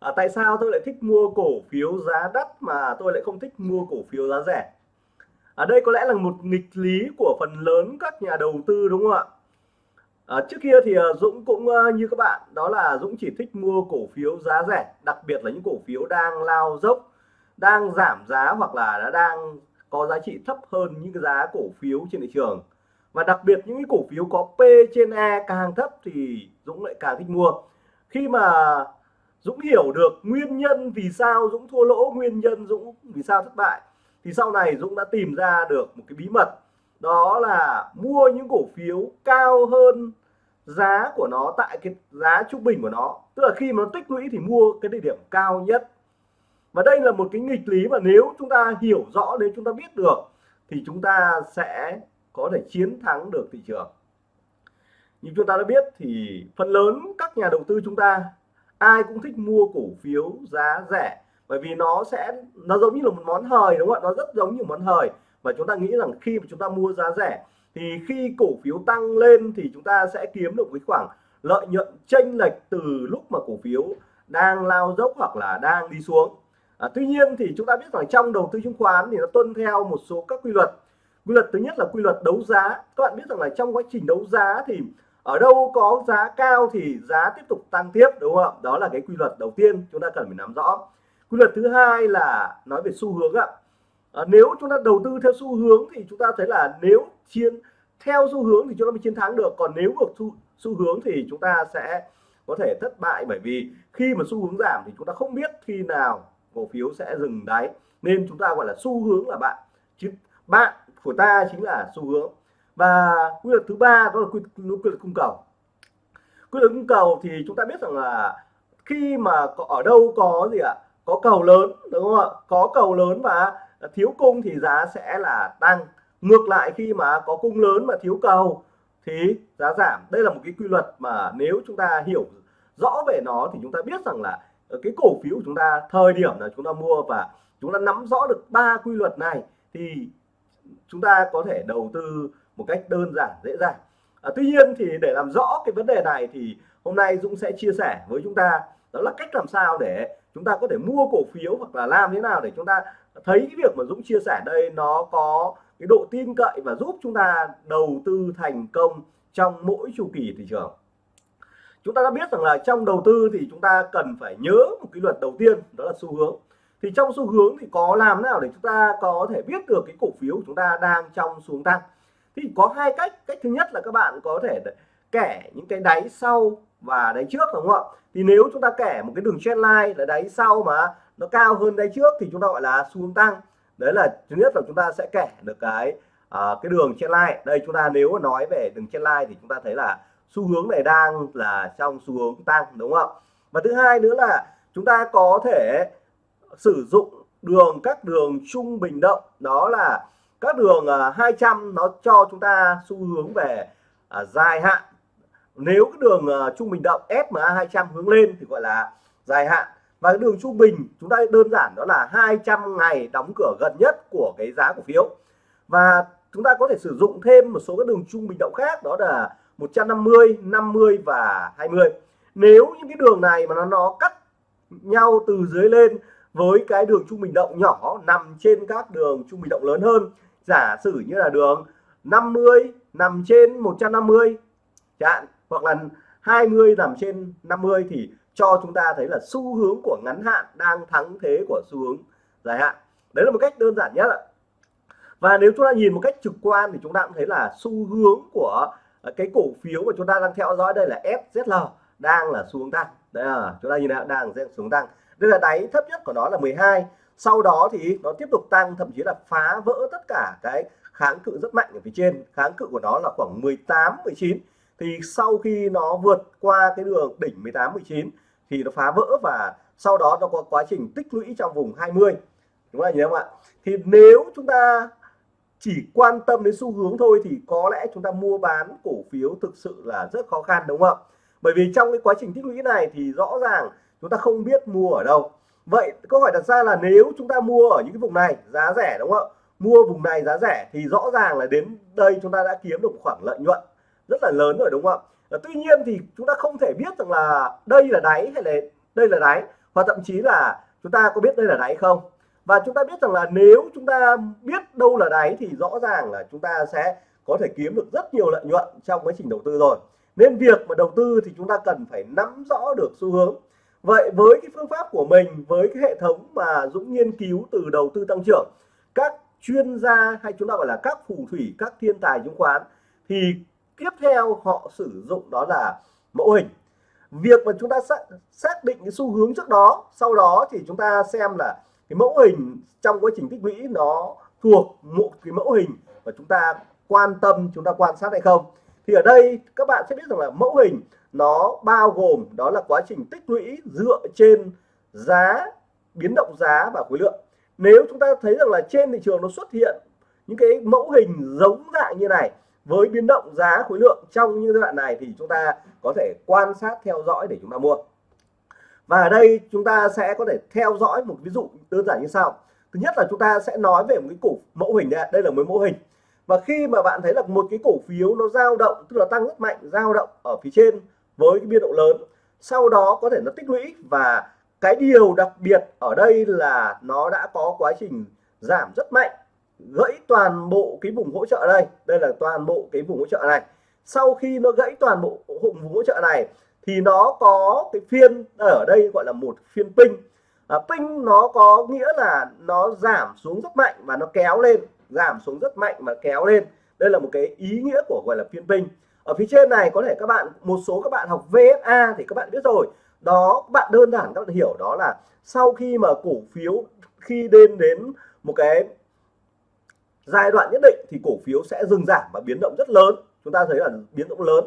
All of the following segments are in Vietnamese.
à, tại sao tôi lại thích mua cổ phiếu giá đắt mà tôi lại không thích mua cổ phiếu giá rẻ? Ở đây có lẽ là một nghịch lý của phần lớn các nhà đầu tư đúng không ạ? À, trước kia thì uh, Dũng cũng uh, như các bạn đó là Dũng chỉ thích mua cổ phiếu giá rẻ đặc biệt là những cổ phiếu đang lao dốc đang giảm giá hoặc là đã đang có giá trị thấp hơn những cái giá cổ phiếu trên thị trường. Và đặc biệt những cái cổ phiếu có P trên E càng thấp thì Dũng lại càng thích mua. Khi mà Dũng hiểu được nguyên nhân vì sao Dũng thua lỗ, nguyên nhân Dũng vì sao thất bại. Thì sau này Dũng đã tìm ra được một cái bí mật, đó là mua những cổ phiếu cao hơn giá của nó tại cái giá trung bình của nó. Tức là khi mà nó tích lũy thì mua cái địa điểm cao nhất. Và đây là một cái nghịch lý mà nếu chúng ta hiểu rõ, nếu chúng ta biết được, thì chúng ta sẽ có thể chiến thắng được thị trường. Như chúng ta đã biết thì phần lớn các nhà đầu tư chúng ta ai cũng thích mua cổ phiếu giá rẻ. Bởi vì nó sẽ nó giống như là một món hời đúng không ạ? Nó rất giống như món hời. Và chúng ta nghĩ rằng khi mà chúng ta mua giá rẻ thì khi cổ phiếu tăng lên thì chúng ta sẽ kiếm được cái khoảng lợi nhuận chênh lệch từ lúc mà cổ phiếu đang lao dốc hoặc là đang đi xuống. À, tuy nhiên thì chúng ta biết rằng trong đầu tư chứng khoán thì nó tuân theo một số các quy luật. Quy luật thứ nhất là quy luật đấu giá. Các bạn biết rằng là trong quá trình đấu giá thì ở đâu có giá cao thì giá tiếp tục tăng tiếp đúng không ạ? Đó là cái quy luật đầu tiên chúng ta cần phải nắm rõ. Quy luật thứ hai là nói về xu hướng ạ. À, nếu chúng ta đầu tư theo xu hướng thì chúng ta thấy là nếu chiến theo xu hướng thì chúng ta mới chiến thắng được. Còn nếu ngược xu, xu hướng thì chúng ta sẽ có thể thất bại. Bởi vì khi mà xu hướng giảm thì chúng ta không biết khi nào cổ phiếu sẽ dừng đáy. Nên chúng ta gọi là xu hướng là bạn. Chứ bạn của ta chính là xu hướng và quy luật thứ ba đó là quy, quy luật cung cầu. Quy luật cung cầu thì chúng ta biết rằng là khi mà ở đâu có gì ạ? Có cầu lớn đúng không ạ? Có cầu lớn và thiếu cung thì giá sẽ là tăng. Ngược lại khi mà có cung lớn mà thiếu cầu thì giá giảm. Đây là một cái quy luật mà nếu chúng ta hiểu rõ về nó thì chúng ta biết rằng là cái cổ phiếu của chúng ta thời điểm là chúng ta mua và chúng ta nắm rõ được ba quy luật này thì chúng ta có thể đầu tư một cách đơn giản dễ dàng. À, tuy nhiên thì để làm rõ cái vấn đề này thì hôm nay Dũng sẽ chia sẻ với chúng ta đó là cách làm sao để chúng ta có thể mua cổ phiếu hoặc là làm thế nào để chúng ta thấy cái việc mà Dũng chia sẻ đây nó có cái độ tin cậy và giúp chúng ta đầu tư thành công trong mỗi chu kỳ thị trường. Chúng ta đã biết rằng là trong đầu tư thì chúng ta cần phải nhớ một cái luật đầu tiên đó là xu hướng. Thì trong xu hướng thì có làm nào để chúng ta có thể biết được cái cổ phiếu của chúng ta đang trong xuống tăng? Thì có hai cách. Cách thứ nhất là các bạn có thể kẻ những cái đáy sau và đáy trước đúng không ạ? Thì nếu chúng ta kẻ một cái đường trendline là đáy sau mà nó cao hơn đáy trước thì chúng ta gọi là xu hướng tăng. Đấy là thứ nhất là chúng ta sẽ kẻ được cái uh, cái đường trendline đây chúng ta nếu nói về đường trendline thì chúng ta thấy là xu hướng này đang là trong xu hướng tăng đúng không ạ? Và thứ hai nữa là chúng ta có thể sử dụng đường các đường trung bình động. Đó là các đường à, 200 nó cho chúng ta xu hướng về à, dài hạn. Nếu cái đường uh, trung bình động SMA 200 hướng lên thì gọi là dài hạn. Và cái đường trung bình chúng ta đơn giản đó là 200 ngày đóng cửa gần nhất của cái giá cổ phiếu. Và chúng ta có thể sử dụng thêm một số các đường trung bình động khác đó là 150 50 và 20 nếu những cái đường này mà nó nó cắt nhau từ dưới lên với cái đường trung bình động nhỏ nằm trên các đường trung bình động lớn hơn giả sử như là đường 50 nằm trên 150 chẳng hoặc là 20 nằm trên 50 thì cho chúng ta thấy là xu hướng của ngắn hạn đang thắng thế của xu hướng dài hạn. Đấy là một cách đơn giản nhất ạ. Và nếu chúng ta nhìn một cách trực quan thì chúng ta cũng thấy là xu hướng của ờ, cái cổ phiếu mà chúng ta đang theo dõi đây là FZL đang là xuống tăng. Đây là chúng ta nhìn đang đang xuống tăng. Đây là đáy thấp nhất của nó là 12 sau đó thì nó tiếp tục tăng, thậm chí là phá vỡ tất cả cái kháng cự rất mạnh ở phía trên. Kháng cự của nó là khoảng 18 19 thì sau khi nó vượt qua cái đường đỉnh 18 19 thì nó phá vỡ và sau đó nó có quá trình tích lũy trong vùng 20 đúng không nhớ không ạ? Thì nếu chúng ta chỉ quan tâm đến xu hướng thôi thì có lẽ chúng ta mua bán cổ phiếu thực sự là rất khó khăn, đúng không ạ? bởi vì trong cái quá trình tích lũy này thì rõ ràng chúng ta không biết mua ở đâu vậy câu hỏi đặt ra là nếu chúng ta mua ở những cái vùng này, giá rẻ đúng không ạ? Mua vùng này giá rẻ thì rõ ràng là đến đây chúng ta đã kiếm được khoảng lợi nhuận rất là lớn rồi đúng không ạ? Ờ, tuy nhiên thì chúng ta không thể biết rằng là đây là đáy hay là đây là đáy, hoặc thậm chí là chúng ta có biết đây là đáy không? Và chúng ta biết rằng là nếu chúng ta biết đâu là đáy thì rõ ràng là chúng ta sẽ có thể kiếm được rất nhiều lợi nhuận trong quá trình đầu tư rồi. Nên việc mà đầu tư thì chúng ta cần phải nắm rõ được xu hướng vậy với cái phương pháp của mình với cái hệ thống mà Dũng nghiên cứu từ đầu tư tăng trưởng các chuyên gia hay chúng ta gọi là các phù thủy các thiên tài chứng khoán thì tiếp theo họ sử dụng đó là mẫu hình. Việc mà chúng ta xác, xác định cái xu hướng trước đó sau đó thì chúng ta xem là cái mẫu hình trong quá trình tích lũy nó thuộc một cái mẫu hình mà chúng ta quan tâm chúng ta quan sát hay không thì ở đây các bạn sẽ biết rằng là mẫu hình nó bao gồm đó là quá trình tích lũy dựa trên giá biến động giá và khối lượng. Nếu chúng ta thấy rằng là trên thị trường nó xuất hiện những cái mẫu hình giống dạng như này với biến động giá khối lượng trong những giai đoạn này thì chúng ta có thể quan sát theo dõi để chúng ta mua. Và ở đây chúng ta sẽ có thể theo dõi một ví dụ đơn giản như sau. Thứ nhất là chúng ta sẽ nói về một cái cục mẫu hình đây, đây là một mẫu hình và khi mà bạn thấy là một cái cổ phiếu nó dao động tức là tăng rất mạnh dao động ở phía trên với cái biên độ lớn sau đó có thể nó tích lũy và cái điều đặc biệt ở đây là nó đã có quá trình giảm rất mạnh gãy toàn bộ cái vùng hỗ trợ đây đây là toàn bộ cái vùng hỗ trợ này. Sau khi nó gãy toàn bộ vùng hỗ trợ này thì nó có cái phiên ở đây gọi là một phiên pin à, pin nó có nghĩa là nó giảm xuống rất mạnh và nó kéo lên giảm xuống rất mạnh và kéo lên. Đây là một cái ý nghĩa của gọi là phiên binh. ở phía trên này có thể các bạn, một số các bạn học VSA thì các bạn biết rồi. Đó bạn đơn giản các bạn hiểu đó là sau khi mà cổ phiếu, khi đến đến một cái giai đoạn nhất định thì cổ phiếu sẽ dừng giảm và biến động rất lớn. Chúng ta thấy là biến động lớn.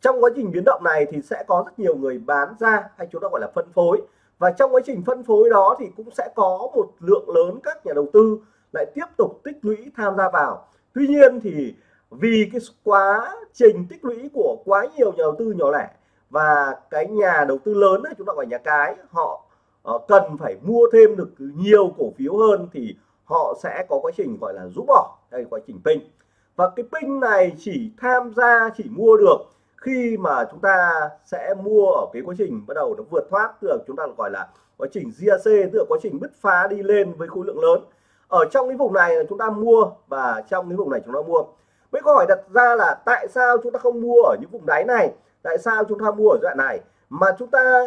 Trong quá trình biến động này thì sẽ có rất nhiều người bán ra hay chúng ta gọi là phân phối. Và trong quá trình phân phối đó thì cũng sẽ có một lượng lớn các nhà đầu tư lại tiếp tục tích lũy tham gia vào. Tuy nhiên thì vì cái quá trình tích lũy của quá nhiều nhà đầu tư nhỏ lẻ và cái nhà đầu tư lớn ấy, chúng ta gọi nhà cái họ ờ, cần phải mua thêm được nhiều cổ phiếu hơn thì họ sẽ có quá trình gọi là rũ bỏ đây quá trình pin. Và cái pin này chỉ tham gia chỉ mua được khi mà chúng ta sẽ mua ở cái quá trình bắt đầu nó vượt thoát tức là chúng ta gọi là quá trình GAC tức là quá trình bứt phá đi lên với khối lượng lớn ở trong cái vùng này là chúng ta mua và trong cái vùng này chúng ta mua. Với câu hỏi đặt ra là tại sao chúng ta không mua ở những vùng đáy này? Tại sao chúng ta mua ở đoạn này? Mà chúng ta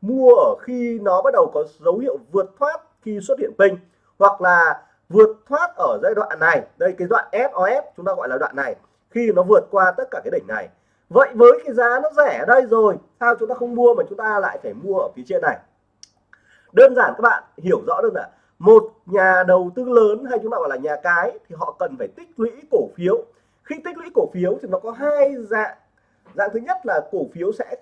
mua ở khi nó bắt đầu có dấu hiệu vượt thoát khi xuất hiện pin hoặc là vượt thoát ở giai đoạn này. Đây, cái đoạn SOS chúng ta gọi là đoạn này, khi nó vượt qua tất cả cái đỉnh này. Vậy với cái giá nó rẻ ở đây rồi, sao chúng ta không mua mà chúng ta lại phải mua ở phía trên này? Đơn giản các bạn, hiểu rõ đơn giản một nhà đầu tư lớn hay chúng ta gọi là nhà cái thì họ cần phải tích lũy cổ phiếu. Khi tích lũy cổ phiếu thì nó có hai dạng. Dạng thứ nhất là cổ phiếu sẽ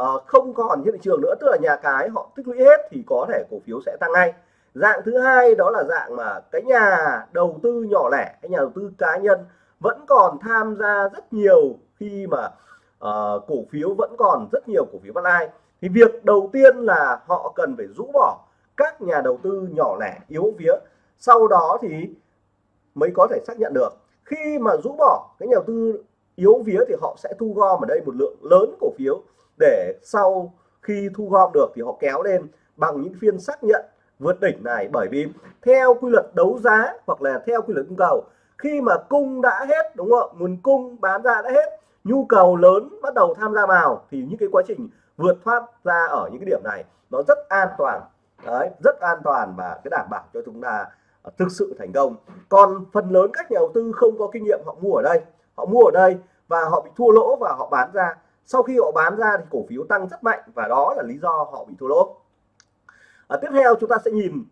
uh, không còn trên thị trường nữa tức là nhà cái họ tích lũy hết thì có thể cổ phiếu sẽ tăng ngay. Dạng thứ hai đó là dạng mà cái nhà đầu tư nhỏ lẻ cái nhà đầu tư cá nhân vẫn còn tham gia rất nhiều khi mà uh, cổ phiếu vẫn còn rất nhiều cổ phiếu bắt ai. thì việc đầu tiên là họ cần phải rũ bỏ các nhà đầu tư nhỏ lẻ, yếu vía. Sau đó thì mới có thể xác nhận được. Khi mà rũ bỏ cái nhà đầu tư yếu vía thì họ sẽ thu gom ở đây một lượng lớn cổ phiếu để sau khi thu gom được thì họ kéo lên bằng những phiên xác nhận vượt đỉnh này. Bởi vì theo quy luật đấu giá hoặc là theo quy luật cung cầu, khi mà cung đã hết, đúng không nguồn cung bán ra đã hết, nhu cầu lớn bắt đầu tham gia vào thì những cái quá trình vượt thoát ra ở những cái điểm này nó rất an toàn đấy rất an toàn và cái đảm bảo cho chúng ta à, thực sự thành công. Còn phần lớn các nhà đầu tư không có kinh nghiệm họ mua ở đây họ mua ở đây và họ bị thua lỗ và họ bán ra. Sau khi họ bán ra thì cổ phiếu tăng rất mạnh và đó là lý do họ bị thua lỗ. À, tiếp theo chúng ta sẽ nhìn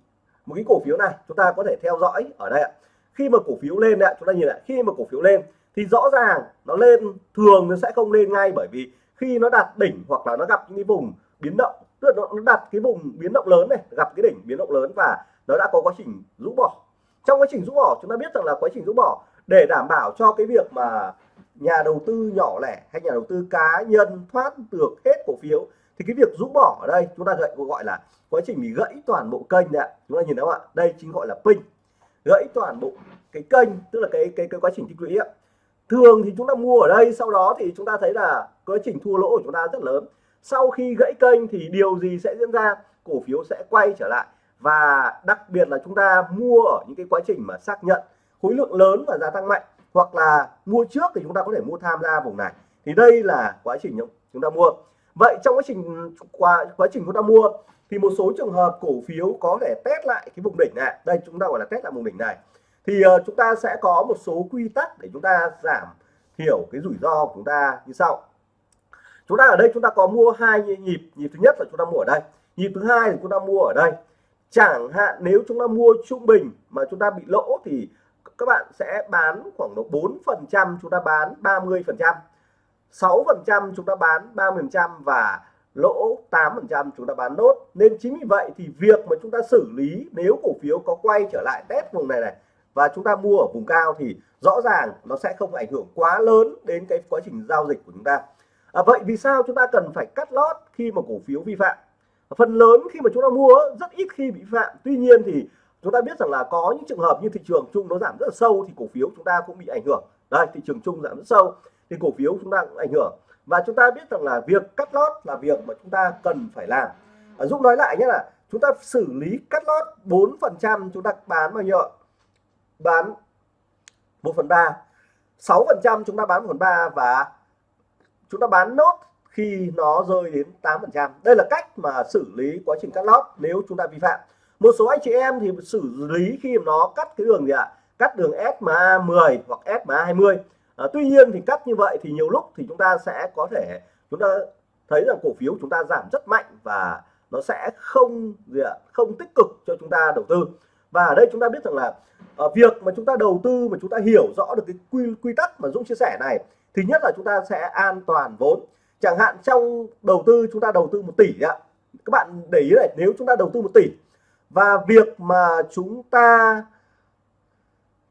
một cái cổ phiếu này chúng ta có thể theo dõi ở đây ạ. Khi mà cổ phiếu lên ạ chúng ta nhìn lại khi mà cổ phiếu lên thì rõ ràng nó lên thường nó sẽ không lên ngay bởi vì khi nó đạt đỉnh hoặc là nó gặp những cái vùng biến động tức là nó đặt cái vùng biến động lớn này, gặp cái đỉnh biến động lớn và nó đã có quá trình rũ bỏ. Trong quá trình rũ bỏ, chúng ta biết rằng là quá trình rũ bỏ, để đảm bảo cho cái việc mà nhà đầu tư nhỏ lẻ hay nhà đầu tư cá nhân thoát được hết cổ phiếu, thì cái việc rũ bỏ ở đây chúng ta gọi gọi là quá trình bị gãy toàn bộ kênh đấy ạ. Chúng ta nhìn thấy không ạ? Đây chính gọi là pin. Gãy toàn bộ cái kênh, tức là cái cái cái quá trình tích lũy ạ. Thường thì chúng ta mua ở đây, sau đó thì chúng ta thấy là quá trình thua lỗ của chúng ta rất lớn sau khi gãy kênh thì điều gì sẽ diễn ra? Cổ phiếu sẽ quay trở lại. Và đặc biệt là chúng ta mua ở những cái quá trình mà xác nhận khối lượng lớn và gia tăng mạnh hoặc là mua trước thì chúng ta có thể mua tham gia vùng này. Thì đây là quá trình chúng ta mua. Vậy trong quá trình qua quá trình chúng ta mua thì một số trường hợp cổ phiếu có thể test lại cái vùng đỉnh này. Đây chúng ta gọi là test lại vùng đỉnh này. Thì uh, chúng ta sẽ có một số quy tắc để chúng ta giảm thiểu cái rủi ro của chúng ta như sau chúng ta ở đây chúng ta có mua hai nhịp nhịp thứ nhất là chúng ta mua ở đây nhịp thứ hai thì chúng ta mua ở đây chẳng hạn nếu chúng ta mua trung bình mà chúng ta bị lỗ thì các bạn sẽ bán khoảng độ 4 phần trăm chúng ta bán 30 phần trăm 6 phần trăm chúng ta bán 30 phần trăm và lỗ 8 phần trăm chúng ta bán nốt nên chính vì vậy thì việc mà chúng ta xử lý nếu cổ phiếu có quay trở lại test vùng này này và chúng ta mua ở vùng cao thì rõ ràng nó sẽ không ảnh hưởng quá lớn đến cái quá trình giao dịch của chúng ta à, vậy vì sao chúng ta cần phải cắt lót khi mà cổ phiếu vi phạm phần lớn khi mà chúng ta mua rất ít khi bị phạm tuy nhiên thì chúng ta biết rằng là có những trường hợp như thị trường chung nó giảm rất là sâu thì cổ phiếu chúng ta cũng bị ảnh hưởng đây thị trường chung giảm rất sâu thì cổ phiếu chúng ta cũng ảnh hưởng và chúng ta biết rằng là việc cắt lót là việc mà chúng ta cần phải làm à, Dũng nói lại nhé là chúng ta xử lý cắt lót 4 phần trăm chúng ta bán bao nhiêu bán 1 phần 3 6 phần trăm chúng ta bán 1 phần 3 và chúng ta bán nốt khi nó rơi đến 8% đây là cách mà xử lý quá trình cắt lót nếu chúng ta vi phạm. Một số anh chị em thì xử lý khi mà nó cắt cái đường gì ạ? Cắt đường SMA 10 hoặc SMA 20 à, tuy nhiên thì cắt như vậy thì nhiều lúc thì chúng ta sẽ có thể chúng ta thấy rằng cổ phiếu chúng ta giảm rất mạnh và nó sẽ không gì ạ? Không tích cực cho chúng ta đầu tư. Và ở đây chúng ta biết rằng là ở việc mà chúng ta đầu tư mà chúng ta hiểu rõ được cái quy quy tắc mà Dũng chia sẻ này thứ nhất là chúng ta sẽ an toàn vốn. Chẳng hạn trong đầu tư chúng ta đầu tư một tỷ ạ. Các bạn để ý này, nếu chúng ta đầu tư một tỷ và việc mà chúng ta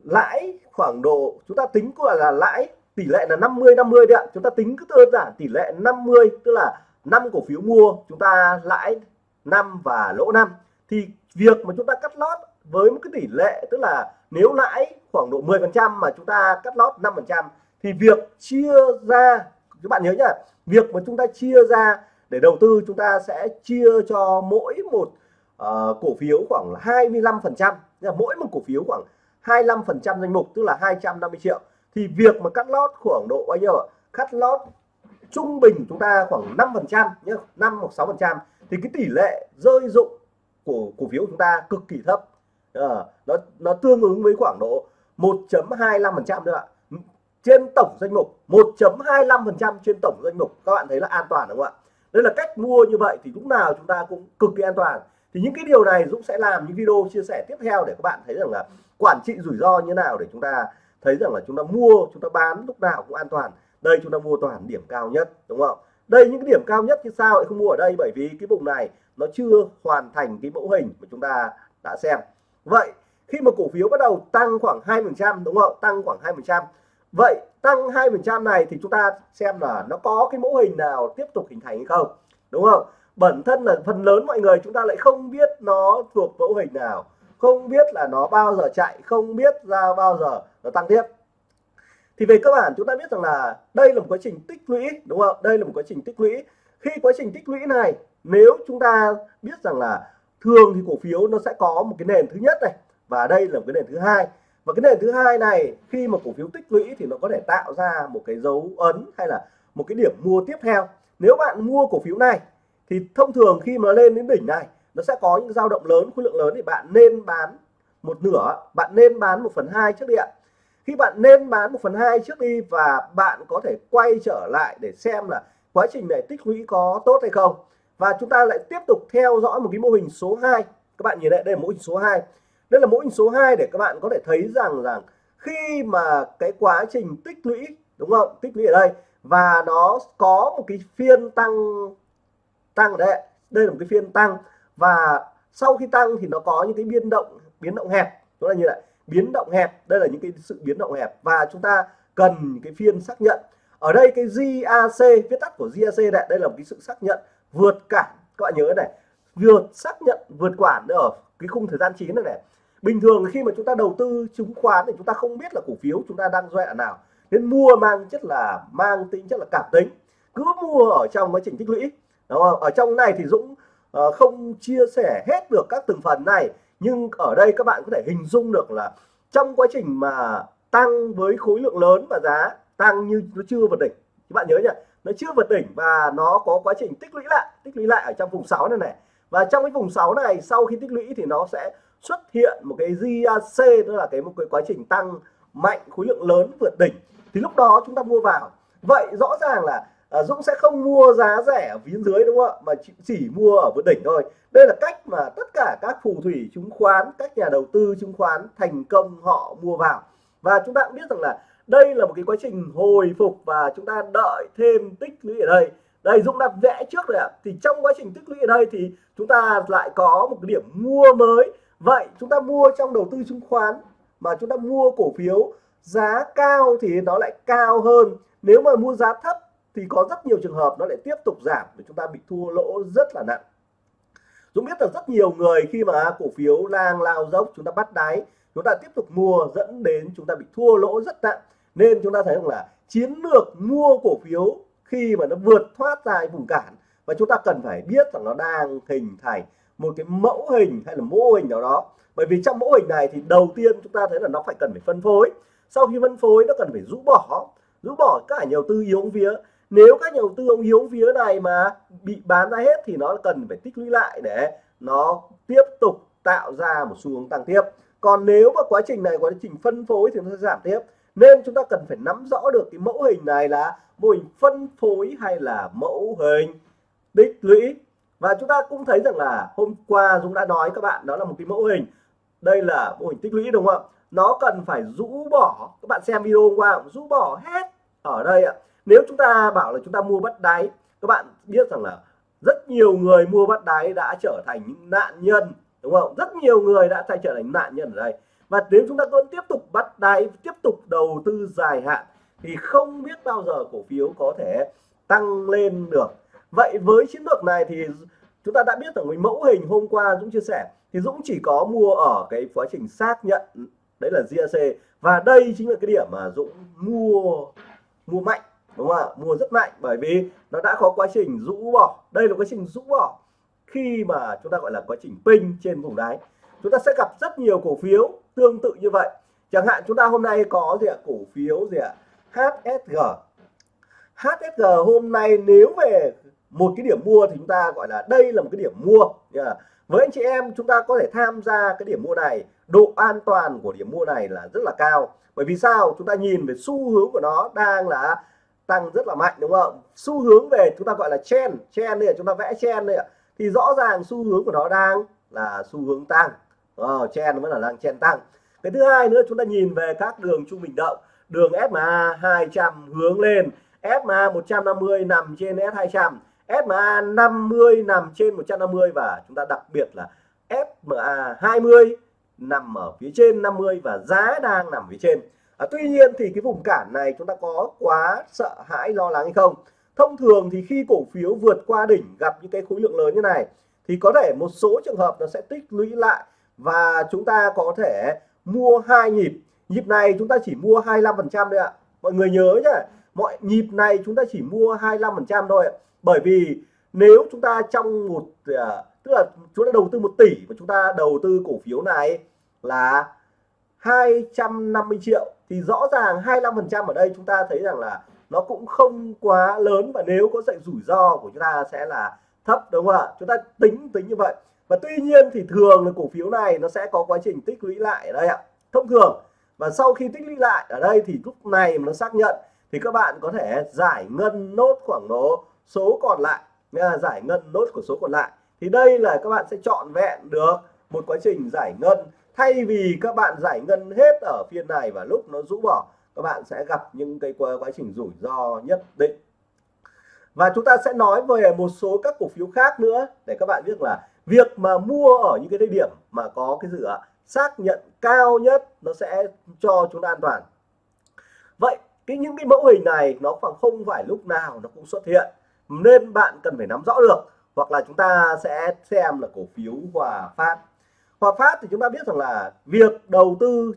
lãi khoảng độ, chúng ta tính gọi là lãi tỷ lệ là 50 50 đấy ạ. Chúng ta tính cứ đơn giản tỷ lệ 50 tức là năm cổ phiếu mua, chúng ta lãi 5 và lỗ 5 thì việc mà chúng ta cắt lót với một cái tỷ lệ, tức là nếu lãi khoảng độ 10 phần trăm mà chúng ta cắt lót 5 phần trăm thì việc chia ra các bạn nhớ nhá việc mà chúng ta chia ra để đầu tư chúng ta sẽ chia cho mỗi một uh, cổ phiếu khoảng 25 phần trăm. Mỗi một cổ phiếu khoảng 25 phần trăm danh mục tức là 250 triệu. Thì việc mà cắt lót khoảng độ bao nhiêu ạ? Cắt lót trung bình chúng ta khoảng 5 phần trăm nhé 5 hoặc 6 phần trăm. Thì cái tỷ lệ rơi dụng của cổ phiếu của chúng ta cực kỳ thấp. À, nó nó tương ứng với khoảng độ 1.25 phần trăm nữa ạ trên tổng danh mục 1.25 phần trăm trên tổng danh mục. Các bạn thấy là an toàn đúng không ạ? Đây là cách mua như vậy thì lúc nào chúng ta cũng cực kỳ an toàn. Thì những cái điều này Dũng sẽ làm những video chia sẻ tiếp theo để các bạn thấy rằng là quản trị rủi ro như nào để chúng ta thấy rằng là chúng ta mua, chúng ta bán lúc nào cũng an toàn. Đây chúng ta mua toàn điểm cao nhất, đúng không? Đây những cái điểm cao nhất thì sao lại không mua ở đây? Bởi vì cái vùng này nó chưa hoàn thành cái mẫu hình mà chúng ta đã xem. Vậy khi mà cổ phiếu bắt đầu tăng khoảng 2 phần trăm, đúng không tăng khoảng 2 phần trăm vậy tăng 2 phần trăm này thì chúng ta xem là nó có cái mẫu hình nào tiếp tục hình thành hay không, đúng không? Bản thân là phần lớn mọi người chúng ta lại không biết nó thuộc mẫu hình nào, không biết là nó bao giờ chạy, không biết ra bao giờ nó tăng tiếp. Thì về cơ bản chúng ta biết rằng là đây là một quá trình tích lũy, đúng không? Đây là một quá trình tích lũy. Khi quá trình tích lũy này, nếu chúng ta biết rằng là thường thì cổ phiếu nó sẽ có một cái nền thứ nhất này, và đây là một cái nền thứ hai và cái nền thứ hai này, khi mà cổ phiếu tích lũy thì nó có thể tạo ra một cái dấu ấn hay là một cái điểm mua tiếp theo. Nếu bạn mua cổ phiếu này, thì thông thường khi mà lên đến đỉnh này, nó sẽ có những dao động lớn, khối lượng lớn thì bạn nên bán một nửa, bạn nên bán một phần hai trước đi ạ. Khi bạn nên bán một phần hai trước đi và bạn có thể quay trở lại để xem là quá trình này tích lũy có tốt hay không. Và chúng ta lại tiếp tục theo dõi một cái mô hình số 2 các bạn nhìn lại đây là mô hình số 2 đây là mẫu hình số 2 để các bạn có thể thấy rằng rằng khi mà cái quá trình tích lũy, đúng không? Tích lũy ở đây. Và nó có một cái phiên tăng tăng ở đây đây là một cái phiên tăng. Và sau khi tăng thì nó có những cái biến động biến động hẹp. Đó là như vậy. Biến động hẹp. Đây là những cái sự biến động hẹp. Và chúng ta cần cái phiên xác nhận. Ở đây cái GAC viết tắt của GAC này, đây là một cái sự xác nhận vượt cản. Các bạn nhớ này. Vượt xác nhận, vượt quản ở cái khung thời gian chín này này bình thường khi mà chúng ta đầu tư chứng khoán thì chúng ta không biết là cổ phiếu chúng ta đang dọa nào. Nên mua mang chất là mang tính chất là cảm tính. Cứ mua ở trong quá trình tích lũy đúng không? ở trong này thì Dũng uh, không chia sẻ hết được các từng phần này. Nhưng ở đây các bạn có thể hình dung được là trong quá trình mà tăng với khối lượng lớn và giá tăng như nó chưa vượt đỉnh. Các bạn nhớ nhá nó chưa vượt đỉnh và nó có quá trình tích lũy lại tích lũy lại ở trong vùng 6 này này. Và trong cái vùng 6 này sau khi tích lũy thì nó sẽ xuất hiện một cái GAC đó là cái một cái quá trình tăng mạnh khối lượng lớn vượt đỉnh thì lúc đó chúng ta mua vào. Vậy rõ ràng là à, Dũng sẽ không mua giá rẻ ở phía dưới đúng không ạ? Mà chỉ, chỉ mua ở vượt đỉnh thôi. Đây là cách mà tất cả các phù thủy chứng khoán các nhà đầu tư chứng khoán thành công họ mua vào. Và chúng ta cũng biết rằng là đây là một cái quá trình hồi phục và chúng ta đợi thêm tích lũy ở đây. Đây Dũng đã vẽ trước rồi ạ. Thì trong quá trình tích lũy ở đây thì chúng ta lại có một cái điểm mua mới vậy chúng ta mua trong đầu tư chứng khoán mà chúng ta mua cổ phiếu, giá cao thì nó lại cao hơn. Nếu mà mua giá thấp thì có rất nhiều trường hợp nó lại tiếp tục giảm để chúng ta bị thua lỗ rất là nặng. Dũng biết là rất nhiều người khi mà cổ phiếu lang lao dốc, chúng ta bắt đáy, chúng ta tiếp tục mua dẫn đến chúng ta bị thua lỗ rất nặng. Nên chúng ta thấy rằng là chiến lược mua cổ phiếu khi mà nó vượt thoát ra vùng cản và chúng ta cần phải biết rằng nó đang hình thành một cái mẫu hình hay là mô hình nào đó. Bởi vì trong mẫu hình này thì đầu tiên chúng ta thấy là nó phải cần phải phân phối. Sau khi phân phối, nó cần phải rũ bỏ. Rũ bỏ cả nhà đầu tư yếu vía. Nếu các nhà đầu tư ống yếu vía này mà bị bán ra hết thì nó cần phải tích lũy lại để nó tiếp tục tạo ra một xu hướng tăng tiếp. Còn nếu mà quá trình này, quá trình phân phối thì nó sẽ giảm tiếp. Nên chúng ta cần phải nắm rõ được cái mẫu hình này là mô hình phân phối hay là mẫu hình tích lũy và chúng ta cũng thấy rằng là hôm qua Dũng đã nói, các bạn, đó là một cái mẫu hình. Đây là mô hình tích lũy, đúng không ạ? Nó cần phải rũ bỏ, các bạn xem video hôm qua, rũ bỏ hết ở đây ạ. Nếu chúng ta bảo là chúng ta mua bắt đáy, các bạn biết rằng là rất nhiều người mua bắt đáy đã trở thành những nạn nhân, đúng không? Rất nhiều người đã trở thành nạn nhân ở đây. Và nếu chúng ta vẫn tiếp tục bắt đáy, tiếp tục đầu tư dài hạn, thì không biết bao giờ cổ phiếu có thể tăng lên được. Vậy với chiến lược này thì chúng ta đã biết rằng cái mẫu hình hôm qua Dũng chia sẻ thì Dũng chỉ có mua ở cái quá trình xác nhận, đấy là GAC và đây chính là cái điểm mà Dũng mua mua mạnh, đúng không ạ? Mua rất mạnh bởi vì nó đã có quá trình rũ bỏ. Đây là quá trình rũ bỏ khi mà chúng ta gọi là quá trình pin trên vùng đáy. Chúng ta sẽ gặp rất nhiều cổ phiếu tương tự như vậy. Chẳng hạn chúng ta hôm nay có gì ạ? Cổ phiếu gì ạ? HSG HSG hôm nay nếu về một cái điểm mua thì chúng ta gọi là đây là một cái điểm mua. Yeah. với anh chị em chúng ta có thể tham gia cái điểm mua này. Độ an toàn của điểm mua này là rất là cao. Bởi vì sao? Chúng ta nhìn về xu hướng của nó đang là tăng rất là mạnh đúng không? Xu hướng về chúng ta gọi là chen chen đây chúng ta vẽ chen đây ạ. Thì rõ ràng xu hướng của nó đang là xu hướng tăng. Ờ, oh, chen vẫn là đang chen tăng. Cái thứ hai nữa chúng ta nhìn về các đường trung bình động. Đường SMA 200 hướng lên. SMA 150 nằm trên S200 SMA 50 nằm trên 150 và chúng ta đặc biệt là SMA 20 nằm ở phía trên 50 và giá đang nằm phía trên. À, tuy nhiên thì cái vùng cản này chúng ta có quá sợ hãi lo lắng hay không? Thông thường thì khi cổ phiếu vượt qua đỉnh gặp những cái khối lượng lớn như này thì có thể một số trường hợp nó sẽ tích lũy lại và chúng ta có thể mua hai nhịp. Nhịp này chúng ta chỉ mua 25 phần trăm thôi ạ. Mọi người nhớ nhá mọi nhịp này chúng ta chỉ mua 25 phần trăm thôi ạ bởi vì nếu chúng ta trong một à, tức là chúng ta đầu tư một tỷ và chúng ta đầu tư cổ phiếu này là 250 triệu thì rõ ràng 25 phần trăm ở đây chúng ta thấy rằng là nó cũng không quá lớn và nếu có sự rủi ro của chúng ta sẽ là thấp đúng không ạ? Chúng ta tính tính như vậy. Và tuy nhiên thì thường là cổ phiếu này nó sẽ có quá trình tích lũy lại ở đây ạ. Thông thường và sau khi tích lũy lại ở đây thì lúc này mà nó xác nhận thì các bạn có thể giải ngân nốt khoảng độ số còn lại nha giải ngân nốt của số còn lại. Thì đây là các bạn sẽ chọn vẹn được một quá trình giải ngân. Thay vì các bạn giải ngân hết ở phiên này và lúc nó rũ bỏ các bạn sẽ gặp những cái quá, quá trình rủi ro nhất định. Và chúng ta sẽ nói về một số các cổ phiếu khác nữa để các bạn biết là việc mà mua ở những cái thời điểm mà có cái dự xác nhận cao nhất nó sẽ cho chúng ta an toàn. Vậy cái những cái mẫu hình này nó khoảng không phải lúc nào nó cũng xuất hiện nên bạn cần phải nắm rõ được, hoặc là chúng ta sẽ xem là cổ phiếu Hòa Phát. Hòa Phát thì chúng ta biết rằng là việc đầu tư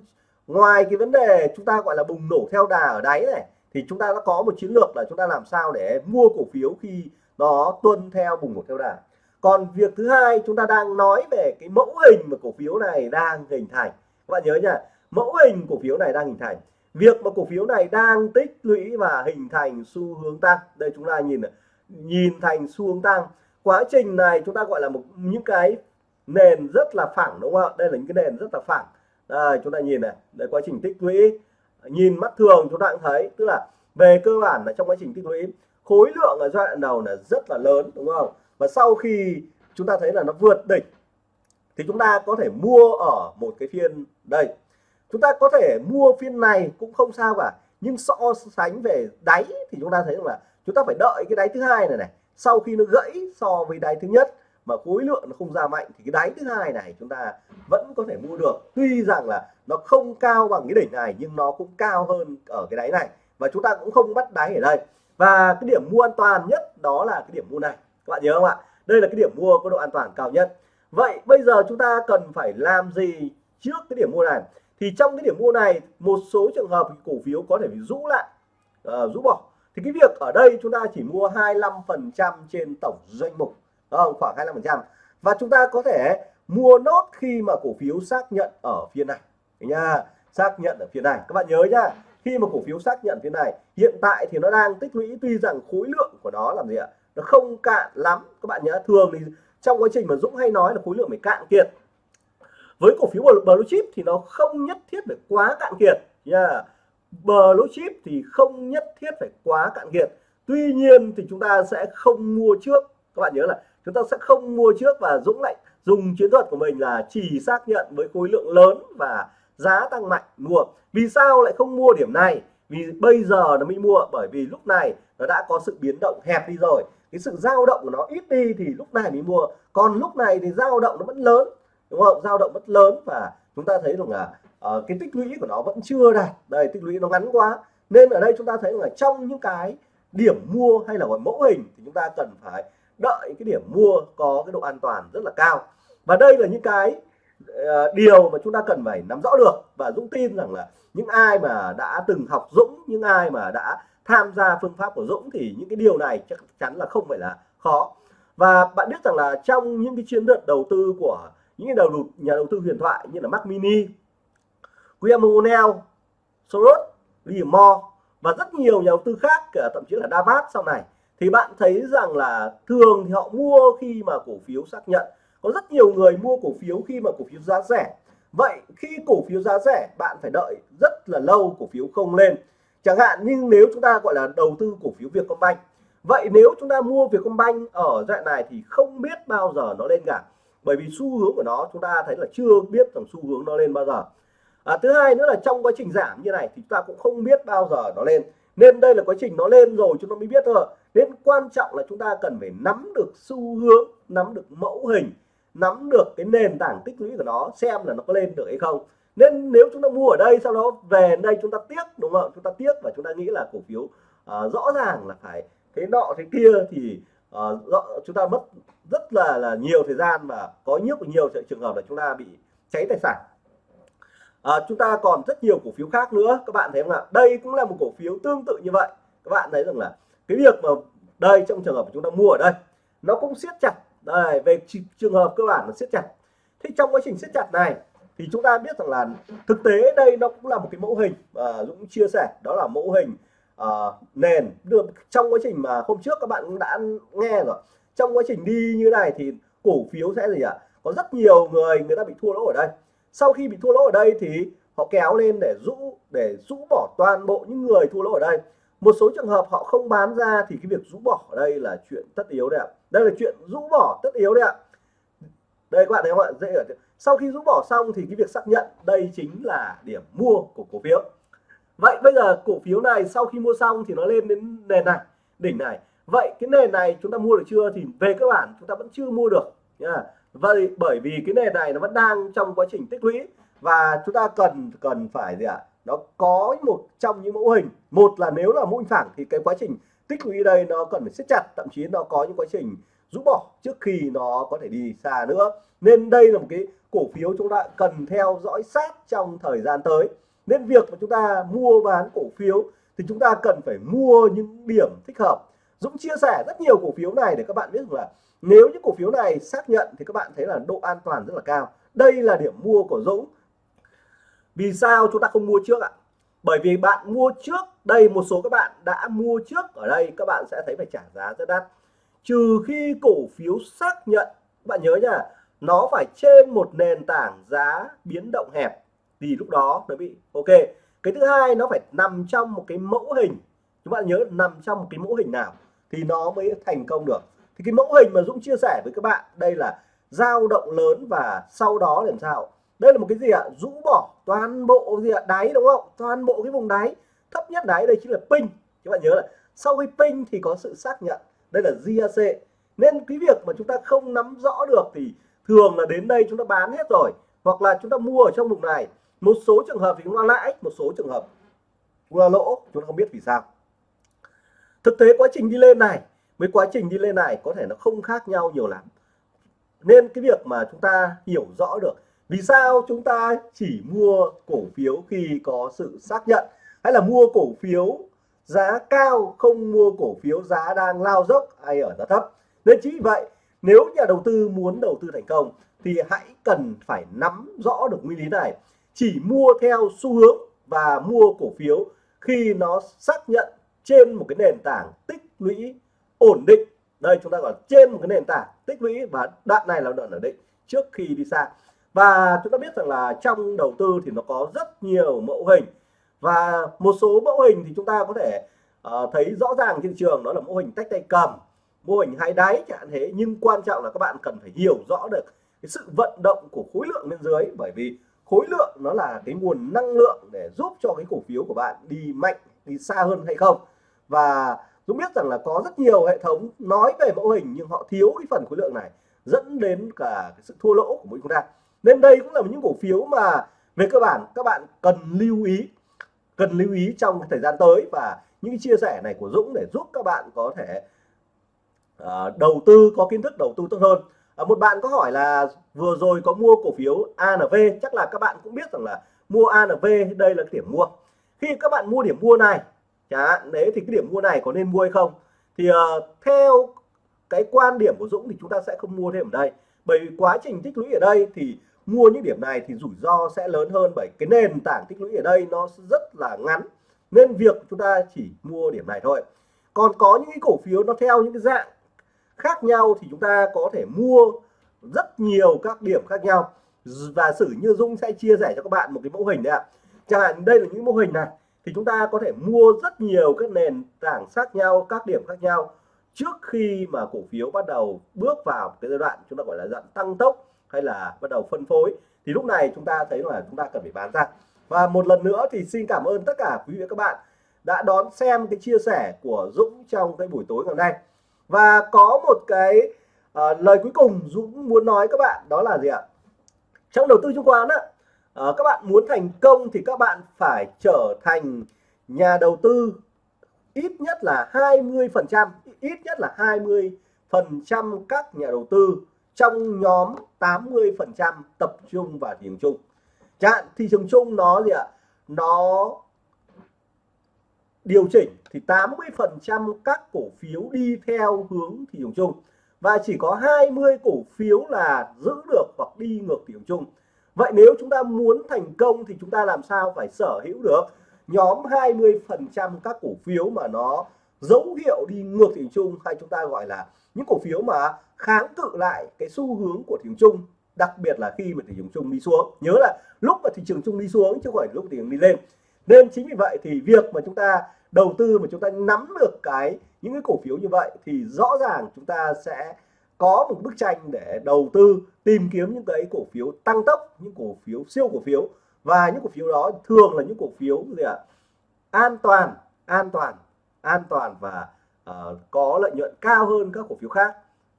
ngoài cái vấn đề chúng ta gọi là bùng nổ theo đà ở đáy này, thì chúng ta đã có một chiến lược là chúng ta làm sao để mua cổ phiếu khi nó tuân theo bùng nổ theo đà. Còn việc thứ hai, chúng ta đang nói về cái mẫu hình mà cổ phiếu này đang hình thành. Các bạn nhớ nha, mẫu hình cổ phiếu này đang hình thành. Việc mà cổ phiếu này đang tích lũy và hình thành xu hướng tăng. Đây chúng ta nhìn này nhìn thành xu hướng tăng. Quá trình này chúng ta gọi là một, những cái nền rất là phẳng, đúng không ạ? Đây là những cái nền rất là phẳng. Đây, chúng ta nhìn này, đây quá trình tích lũy. Nhìn mắt thường chúng ta cũng thấy, tức là về cơ bản là trong quá trình tích lũy, khối lượng ở giai đoạn đầu là rất là lớn, đúng không? Và sau khi chúng ta thấy là nó vượt đỉnh, thì chúng ta có thể mua ở một cái phiên đây. Chúng ta có thể mua phiên này cũng không sao cả, nhưng so sánh về đáy thì chúng ta thấy là chúng ta phải đợi cái đáy thứ hai này này. Sau khi nó gãy so với đáy thứ nhất mà khối lượng nó không ra mạnh thì cái đáy thứ hai này chúng ta vẫn có thể mua được. Tuy rằng là nó không cao bằng cái đỉnh này nhưng nó cũng cao hơn ở cái đáy này và chúng ta cũng không bắt đáy ở đây. Và cái điểm mua an toàn nhất đó là cái điểm mua này. Các bạn nhớ không ạ? Đây là cái điểm mua có độ an toàn cao nhất. Vậy bây giờ chúng ta cần phải làm gì trước cái điểm mua này? Thì trong cái điểm mua này một số trường hợp cổ phiếu có thể bị rũ lại uh, rũ bỏ thì cái việc ở đây chúng ta chỉ mua 25% trên tổng doanh mục không? khoảng 25% và chúng ta có thể mua nốt khi mà cổ phiếu xác nhận ở phiên này. Nha, xác nhận ở phiên này. Các bạn nhớ nhá, khi mà cổ phiếu xác nhận phiên này, hiện tại thì nó đang tích lũy tuy rằng khối lượng của nó làm gì ạ? Nó không cạn lắm. Các bạn nhớ, thường thì trong quá trình mà Dũng hay nói là khối lượng phải cạn kiệt. Với cổ phiếu blue chip thì nó không nhất thiết phải quá cạn kiệt. Nha. yeah blue chip thì không nhất thiết phải quá cạn kiệt. Tuy nhiên thì chúng ta sẽ không mua trước. Các bạn nhớ là chúng ta sẽ không mua trước và Dũng lại, dùng chiến thuật của mình là chỉ xác nhận với khối lượng lớn và giá tăng mạnh mua. Vì sao lại không mua điểm này? Vì bây giờ nó mới mua, bởi vì lúc này nó đã có sự biến động hẹp đi rồi. Cái sự dao động của nó ít đi thì lúc này mới mua. Còn lúc này thì dao động nó vẫn lớn, đúng không? Dao động vẫn lớn và chúng ta thấy rằng là uh, cái tích lũy của nó vẫn chưa đạt. Đây tích lũy nó ngắn quá. Nên ở đây chúng ta thấy là trong những cái điểm mua hay là gọi mẫu hình thì chúng ta cần phải đợi cái điểm mua có cái độ an toàn rất là cao. Và đây là những cái uh, điều mà chúng ta cần phải nắm rõ được và Dũng tin rằng là những ai mà đã từng học Dũng những ai mà đã tham gia phương pháp của Dũng thì những cái điều này chắc chắn là không phải là khó. Và bạn biết rằng là trong những cái chiến lược đầu tư của những đầu nhà đầu tư huyền thoại như là Mac Mini, William O'Neill, Soros, William Moore và rất nhiều nhà đầu tư khác thậm chí là Davat sau này. Thì bạn thấy rằng là thường thì họ mua khi mà cổ phiếu xác nhận. Có rất nhiều người mua cổ phiếu khi mà cổ phiếu giá rẻ. Vậy khi cổ phiếu giá rẻ bạn phải đợi rất là lâu cổ phiếu không lên. Chẳng hạn nhưng nếu chúng ta gọi là đầu tư cổ phiếu Vietcombank. Vậy nếu chúng ta mua Vietcombank ở dạng này thì không biết bao giờ nó lên cả. Bởi vì xu hướng của nó chúng ta thấy là chưa biết rằng xu hướng nó lên bao giờ à, thứ hai nữa là trong quá trình giảm như này thì chúng ta cũng không biết bao giờ nó lên. Nên đây là quá trình nó lên rồi chúng ta mới biết thôi. Nên quan trọng là chúng ta cần phải nắm được xu hướng nắm được mẫu hình nắm được cái nền tảng tích lũy của nó xem là nó có lên được hay không. Nên nếu chúng ta mua ở đây sau đó về đây chúng ta tiếc đúng không? Chúng ta tiếc và chúng ta nghĩ là cổ phiếu uh, rõ ràng là phải thế nọ thế kia thì uh, rõ, chúng ta mất rất là là nhiều thời gian và có nhiều nhiều trường hợp là chúng ta bị cháy tài sản à, chúng ta còn rất nhiều cổ phiếu khác nữa. Các bạn thấy không ạ? Đây cũng là một cổ phiếu tương tự như vậy. Các bạn thấy rằng là cái việc mà đây trong trường hợp chúng ta mua ở đây nó cũng siết chặt. Đây về trường hợp cơ bản nó siết chặt. Thì trong quá trình siết chặt này thì chúng ta biết rằng là thực tế đây nó cũng là một cái mẫu hình mà Dũng chia sẻ. Đó là mẫu hình uh, nền. Được trong quá trình mà hôm trước các bạn cũng đã nghe rồi. Trong quá trình đi như này thì cổ phiếu sẽ gì ạ? Có rất nhiều người người ta bị thua lỗ ở đây sau khi bị thua lỗ ở đây thì họ kéo lên để rũ để rũ bỏ toàn bộ những người thua lỗ ở đây. Một số trường hợp họ không bán ra thì cái việc rũ bỏ ở đây là chuyện tất yếu đấy ạ. Đây là chuyện rũ bỏ tất yếu đấy ạ. Đây các bạn thấy không ạ? Dễ ở sau khi rũ bỏ xong thì cái việc xác nhận, đây chính là điểm mua của cổ phiếu. Vậy bây giờ cổ phiếu này sau khi mua xong thì nó lên đến nền này, đỉnh này. Vậy cái nền này chúng ta mua được chưa thì về cơ bản chúng ta vẫn chưa mua được nha vậy bởi vì cái nền này nó vẫn đang trong quá trình tích lũy và chúng ta cần cần phải gì ạ? À? nó có một trong những mẫu hình. Một là nếu là mẫu hình phẳng thì cái quá trình tích lũy đây nó cần phải siết chặt, thậm chí nó có những quá trình rũ bỏ trước khi nó có thể đi xa nữa. Nên đây là một cái cổ phiếu chúng ta cần theo dõi sát trong thời gian tới. Nên việc mà chúng ta mua bán cổ phiếu thì chúng ta cần phải mua những điểm thích hợp. Dũng chia sẻ rất nhiều cổ phiếu này để các bạn biết là nếu những cổ phiếu này xác nhận thì các bạn thấy là độ an toàn rất là cao. Đây là điểm mua của Dũng. Vì sao chúng ta không mua trước ạ? Bởi vì bạn mua trước, đây một số các bạn đã mua trước, ở đây các bạn sẽ thấy phải trả giá rất đắt. Trừ khi cổ phiếu xác nhận bạn nhớ nhá nó phải trên một nền tảng giá biến động hẹp, thì lúc đó nó bị, ok. Cái thứ hai, nó phải nằm trong một cái mẫu hình. Chúng bạn nhớ nằm trong một cái mẫu hình nào thì nó mới thành công được thì cái mẫu hình mà Dũng chia sẻ với các bạn, đây là dao động lớn và sau đó làm sao? Đây là một cái gì ạ? Rũ bỏ toàn bộ gì ạ? Đáy đúng không? Toàn bộ cái vùng đáy. Thấp nhất đáy đây chính là pin. Các bạn nhớ là sau khi pin thì có sự xác nhận. Đây là GAC nên cái việc mà chúng ta không nắm rõ được thì thường là đến đây chúng ta bán hết rồi. Hoặc là chúng ta mua ở trong vùng này. Một số trường hợp thì chúng ta lãi, một số trường hợp chúng ta lỗ. Chúng ta không biết vì sao. Thực tế quá trình đi lên này với quá trình đi lên này có thể nó không khác nhau nhiều lắm. Nên cái việc mà chúng ta hiểu rõ được vì sao chúng ta chỉ mua cổ phiếu khi có sự xác nhận, hay là mua cổ phiếu giá cao không mua cổ phiếu giá đang lao dốc hay ở giá thấp. Nên chính vì vậy, nếu nhà đầu tư muốn đầu tư thành công thì hãy cần phải nắm rõ được nguyên lý này. Chỉ mua theo xu hướng và mua cổ phiếu khi nó xác nhận trên một cái nền tảng tích lũy ổn định. Đây chúng ta gọi trên một cái nền tảng tích lũy và đoạn này là đoạn ổn định trước khi đi xa. Và chúng ta biết rằng là trong đầu tư thì nó có rất nhiều mẫu hình. Và một số mẫu hình thì chúng ta có thể uh, thấy rõ ràng trên thị trường đó là mẫu hình tách tay cầm mô hình hai đáy chẳng thế. Nhưng quan trọng là các bạn cần phải hiểu rõ được cái sự vận động của khối lượng bên dưới. Bởi vì khối lượng nó là cái nguồn năng lượng để giúp cho cái cổ phiếu của bạn đi mạnh đi xa hơn hay không. Và Dũng biết rằng là có rất nhiều hệ thống nói về mẫu hình nhưng họ thiếu cái phần khối lượng này dẫn đến cả cái sự thua lỗ của mỗi chúng ta nên đây cũng là những cổ phiếu mà về cơ bản các bạn cần lưu ý cần lưu ý trong thời gian tới và những chia sẻ này của Dũng để giúp các bạn có thể uh, đầu tư có kiến thức đầu tư tốt hơn. Uh, một bạn có hỏi là vừa rồi có mua cổ phiếu ANV chắc là các bạn cũng biết rằng là mua ANV đây là điểm mua. Khi các bạn mua điểm mua này chẳng hạn đấy thì cái điểm mua này có nên mua hay không? Thì uh, theo cái quan điểm của Dũng thì chúng ta sẽ không mua thêm ở đây. Bởi vì quá trình tích lũy ở đây thì mua những điểm này thì rủi ro sẽ lớn hơn bởi cái nền tảng tích lũy ở đây nó rất là ngắn. Nên việc chúng ta chỉ mua điểm này thôi. Còn có những cái cổ phiếu nó theo những cái dạng khác nhau thì chúng ta có thể mua rất nhiều các điểm khác nhau. Và sử như Dung sẽ chia sẻ cho các bạn một cái mẫu hình đấy ạ. Chẳng hạn đây là những mô hình này thì chúng ta có thể mua rất nhiều các nền tảng khác nhau các điểm khác nhau trước khi mà cổ phiếu bắt đầu bước vào cái giai đoạn chúng ta gọi là dạng tăng tốc hay là bắt đầu phân phối. Thì lúc này chúng ta thấy là chúng ta cần phải bán ra. Và một lần nữa thì xin cảm ơn tất cả quý vị và các bạn đã đón xem cái chia sẻ của Dũng trong cái buổi tối ngày hôm nay. Và có một cái uh, lời cuối cùng Dũng muốn nói các bạn đó là gì ạ? Trong đầu tư chứng khoán á à, các bạn muốn thành công thì các bạn phải trở thành nhà đầu tư ít nhất là 20 phần trăm ít nhất là 20 phần trăm các nhà đầu tư trong nhóm 80 phần trăm tập trung vào thị trường chung. Chẳng thị trường chung nó gì ạ? Nó điều chỉnh thì 80 phần trăm các cổ phiếu đi theo hướng thị trường chung. Và chỉ có 20 cổ phiếu là giữ được hoặc đi ngược thị trường chung vậy nếu chúng ta muốn thành công thì chúng ta làm sao phải sở hữu được? Nhóm 20% các cổ phiếu mà nó dấu hiệu đi ngược thị trường chung hay chúng ta gọi là những cổ phiếu mà kháng cự lại cái xu hướng của thị trường chung, đặc biệt là khi mà thị trường chung đi xuống. Nhớ là lúc mà thị trường chung đi xuống chứ không phải lúc thị trường đi lên. Nên chính vì vậy thì việc mà chúng ta đầu tư mà chúng ta nắm được cái những cái cổ phiếu như vậy thì rõ ràng chúng ta sẽ có một bức tranh để đầu tư tìm kiếm những cái cổ phiếu tăng tốc những cổ phiếu siêu cổ phiếu. Và những cổ phiếu đó thường là những cổ phiếu gì ạ? An toàn an toàn an toàn và uh, có lợi nhuận cao hơn các cổ phiếu khác.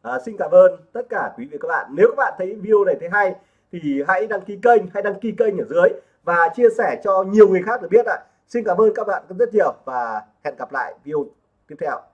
Uh, xin cảm ơn tất cả quý vị các bạn. Nếu các bạn thấy video này thấy hay thì hãy đăng ký kênh hay đăng ký kênh ở dưới và chia sẻ cho nhiều người khác được biết ạ. Xin cảm ơn các bạn rất nhiều và hẹn gặp lại video tiếp theo.